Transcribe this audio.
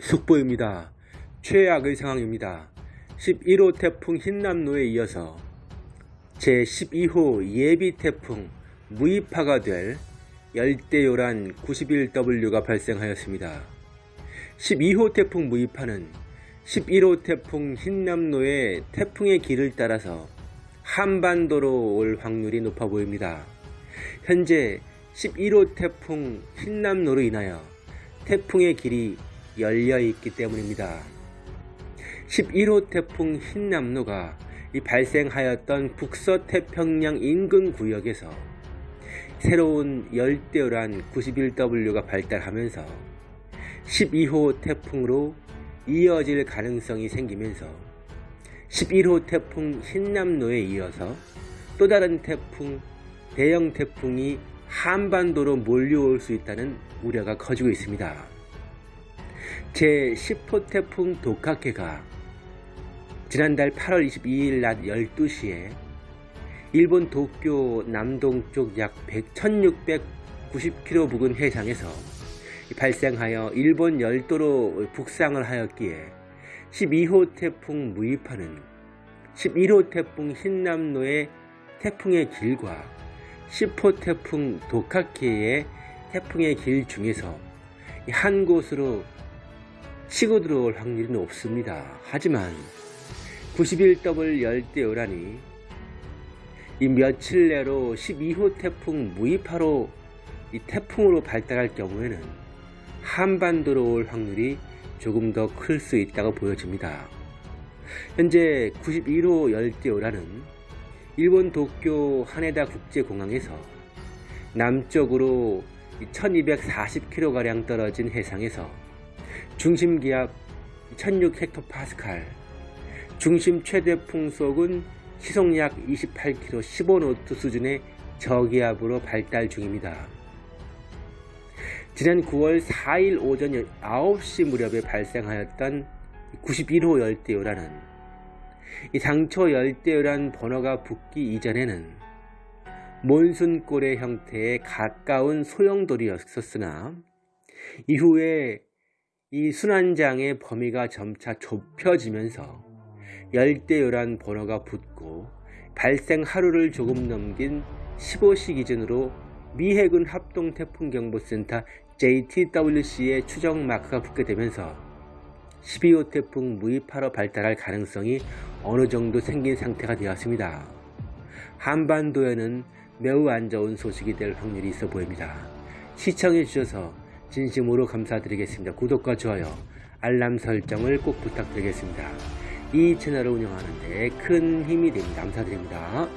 속보입니다. 최악의 상황입니다. 11호 태풍 흰남노에 이어서 제12호 예비 태풍 무이파가 될 열대요란 91W가 발생하였습니다. 12호 태풍 무이파는 11호 태풍 흰남노의 태풍의 길을 따라서 한반도로 올 확률이 높아 보입니다. 현재 11호 태풍 흰남노로 인하여 태풍의 길이 열려 있기 때문입니다. 11호 태풍 흰남노가 발생하였던 북서태평양 인근 구역에서 새로운 열대어란 91W가 발달하면서 12호 태풍으로 이어질 가능성이 생기면서 11호 태풍 흰남노에 이어서 또 다른 태풍, 대형 태풍이 한반도로 몰려올 수 있다는 우려가 커지고 있습니다. 제10호 태풍 도카케가 지난달 8월 22일 낮 12시에 일본 도쿄 남동쪽 약 1690km 부근 해상에서 발생하여 일본 열도로 북상을 하였기에 12호 태풍 무이파는 11호 태풍 흰남노의 태풍의 길과 10호 태풍 도카케의 태풍의 길 중에서 한 곳으로 치고 들어올 확률이 높습니다. 하지만 91W 열대요란이 이 며칠 내로 12호 태풍 무이파로 이 태풍으로 발달할 경우에는 한반도로 올 확률이 조금 더 클 수 있다고 보여집니다. 현재 91호 열대요란은 일본 도쿄 하네다 국제공항에서 남쪽으로 1240km가량 떨어진 해상에서 중심 기압 1006헥토파스칼, 중심 최대 풍속은 시속 약 28km 15노트 수준의 저기압으로 발달 중입니다. 지난 9월 4일 오전 9시 무렵에 발생하였던 91호 열대요란은 이 당초 열대요란 번호가 붙기 이전에는 몬순골의 형태에 가까운 소용돌이였었으나 이후에 이 순환장의 범위가 점차 좁혀지면서 열대요란 번호가 붙고 발생 하루를 조금 넘긴 15시 기준으로 미 해군 합동태풍경보센터 JTWC의 추적 마크가 붙게 되면서 12호 태풍 무이파로 발달할 가능성이 어느 정도 생긴 상태가 되었습니다. 한반도에는 매우 안 좋은 소식이 될 확률이 있어 보입니다. 시청해 주셔서 진심으로 감사드리겠습니다. 구독과 좋아요, 알람 설정을 꼭 부탁드리겠습니다. 이 채널을 운영하는 데 큰 힘이 됩니다. 감사드립니다.